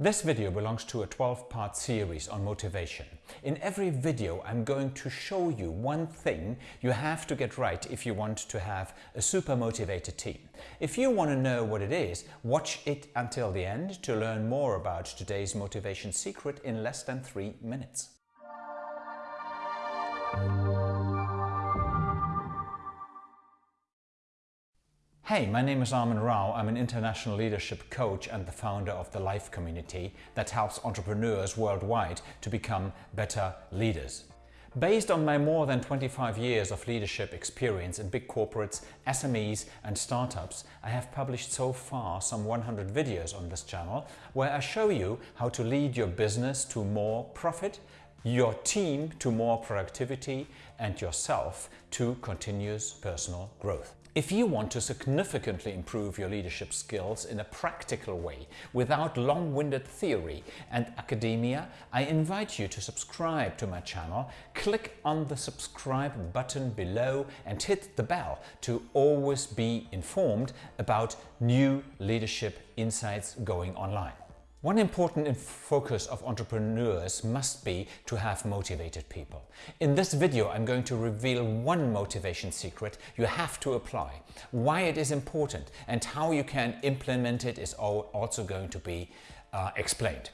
This video belongs to a 12-part series on motivation. In every video I'm going to show you one thing you have to get right if you want to have a super motivated team. If you want to know what it is, watch it until the end to learn more about today's motivation secret in less than three minutes. Hey, my name is Armin Rao. I'm an international leadership coach and the founder of the Life community that helps entrepreneurs worldwide to become better leaders. Based on my more than 25 years of leadership experience in big corporates, SMEs and startups, I have published so far some 100 videos on this channel where I show you how to lead your business to more profit, your team to more productivity and yourself to continuous personal growth. If you want to significantly improve your leadership skills in a practical way without long-winded theory and academia, I invite you to subscribe to my channel, click on the subscribe button below and hit the bell to always be informed about new leadership insights going online. One important focus of entrepreneurs must be to have motivated people. In this video I'm going to reveal one motivation secret you have to apply, why it is important and how you can implement it is also going to be uh, explained.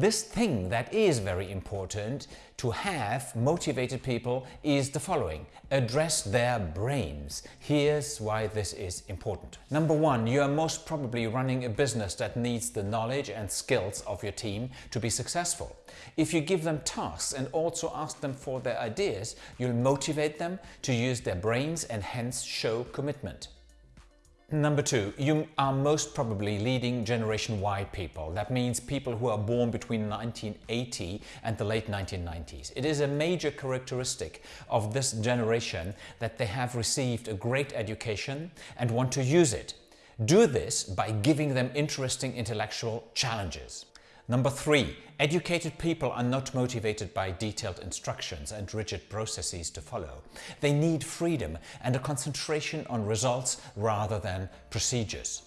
This thing that is very important to have motivated people is the following. Address their brains. Here's why this is important. Number one, you are most probably running a business that needs the knowledge and skills of your team to be successful. If you give them tasks and also ask them for their ideas, you'll motivate them to use their brains and hence show commitment. Number two, you are most probably leading Generation Y people. That means people who are born between 1980 and the late 1990s. It is a major characteristic of this generation that they have received a great education and want to use it. Do this by giving them interesting intellectual challenges. Number three, educated people are not motivated by detailed instructions and rigid processes to follow. They need freedom and a concentration on results rather than procedures.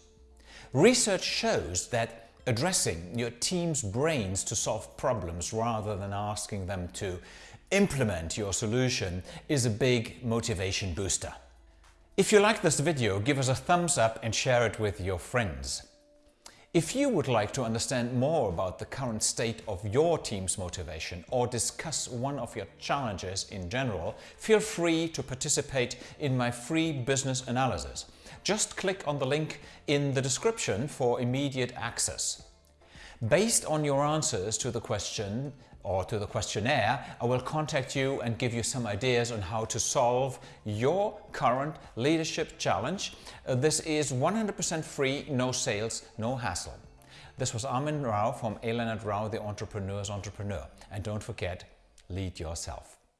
Research shows that addressing your team's brains to solve problems rather than asking them to implement your solution is a big motivation booster. If you like this video, give us a thumbs up and share it with your friends. If you would like to understand more about the current state of your team's motivation or discuss one of your challenges in general, feel free to participate in my free business analysis. Just click on the link in the description for immediate access. Based on your answers to the question or to the questionnaire, I will contact you and give you some ideas on how to solve your current leadership challenge. Uh, this is 100% free, no sales, no hassle. This was Armin Rao from. Leonard Rao, the Entrepreneur's Entrepreneur. And don't forget, lead yourself.